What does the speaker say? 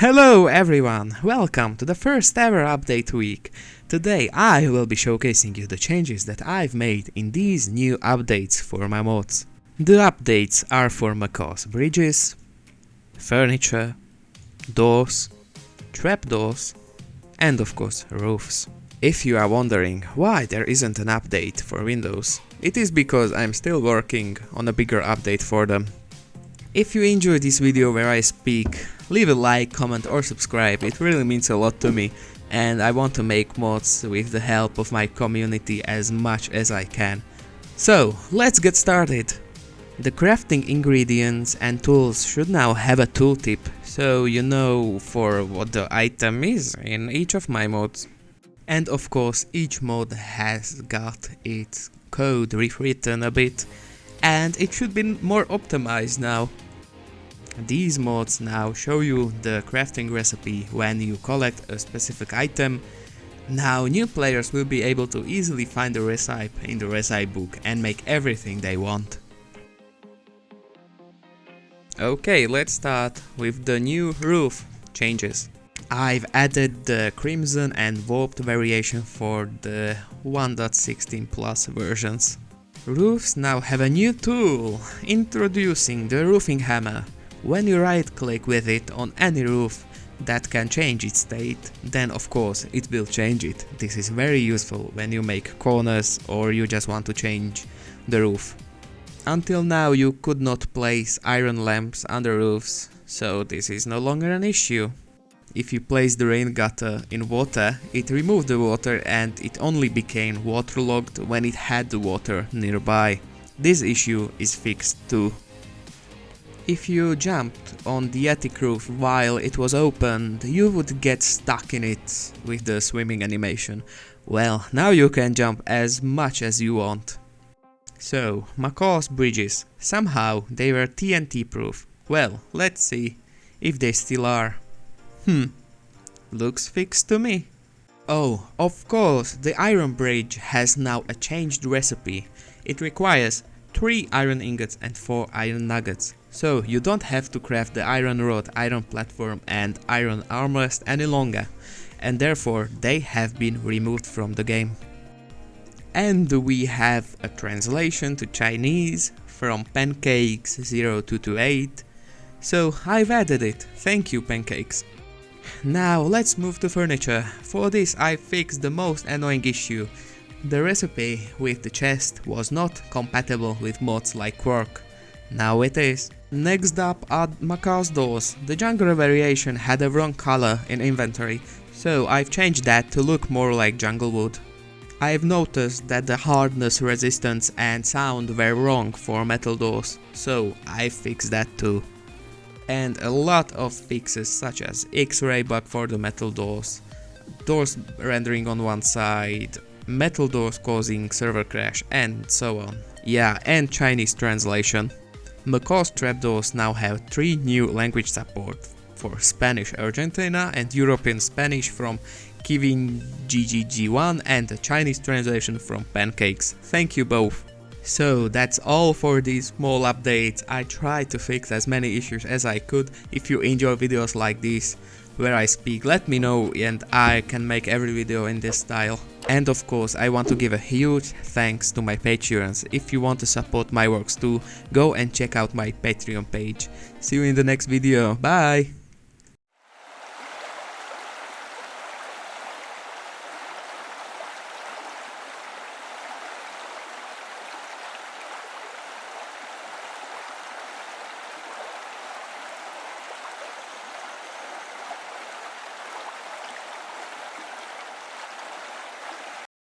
Hello everyone, welcome to the first ever update week. Today I will be showcasing you the changes that I've made in these new updates for my mods. The updates are for Macaw's bridges, furniture, doors, trapdoors, and of course roofs. If you are wondering why there isn't an update for Windows, it is because I'm still working on a bigger update for them. If you enjoyed this video where I speak leave a like, comment or subscribe, it really means a lot to me and I want to make mods with the help of my community as much as I can. So, let's get started! The crafting ingredients and tools should now have a tooltip, so you know for what the item is in each of my mods. And of course each mod has got its code rewritten a bit, and it should be more optimized now. These mods now show you the crafting recipe when you collect a specific item. Now new players will be able to easily find the recipe in the recipe book and make everything they want. Okay, let's start with the new roof changes. I've added the crimson and warped variation for the 1.16 plus versions. Roofs now have a new tool, introducing the roofing hammer. When you right click with it on any roof that can change its state, then of course it will change it. This is very useful when you make corners or you just want to change the roof. Until now you could not place iron lamps under roofs, so this is no longer an issue. If you place the rain gutter in water, it removed the water and it only became waterlogged when it had the water nearby. This issue is fixed too. If you jumped on the attic roof while it was opened, you would get stuck in it with the swimming animation. Well, now you can jump as much as you want. So, Macaw's bridges. Somehow they were TNT proof. Well, let's see if they still are. Hmm, looks fixed to me. Oh, of course, the iron bridge has now a changed recipe. It requires 3 iron ingots and 4 iron nuggets. So you don't have to craft the iron rod, iron platform and iron armrest any longer, and therefore they have been removed from the game. And we have a translation to Chinese from Pancakes0228, so I've added it, thank you Pancakes. Now let's move to furniture, for this I fixed the most annoying issue. The recipe with the chest was not compatible with mods like Quark. Now it is. Next up are Macaw's doors. The jungle variation had a wrong color in inventory, so I've changed that to look more like jungle wood. I've noticed that the hardness, resistance and sound were wrong for metal doors, so I fixed that too. And a lot of fixes such as X-ray bug for the metal doors, doors rendering on one side, metal doors causing server crash and so on. Yeah, and Chinese translation. Macaw's trapdoors now have three new language support for Spanish Argentina and European Spanish from Kivin GGG1 and a Chinese translation from Pancakes. Thank you both. So that's all for these small updates. I tried to fix as many issues as I could. If you enjoy videos like this where I speak, let me know and I can make every video in this style. And of course, I want to give a huge thanks to my Patreons. If you want to support my works too, go and check out my Patreon page. See you in the next video. Bye!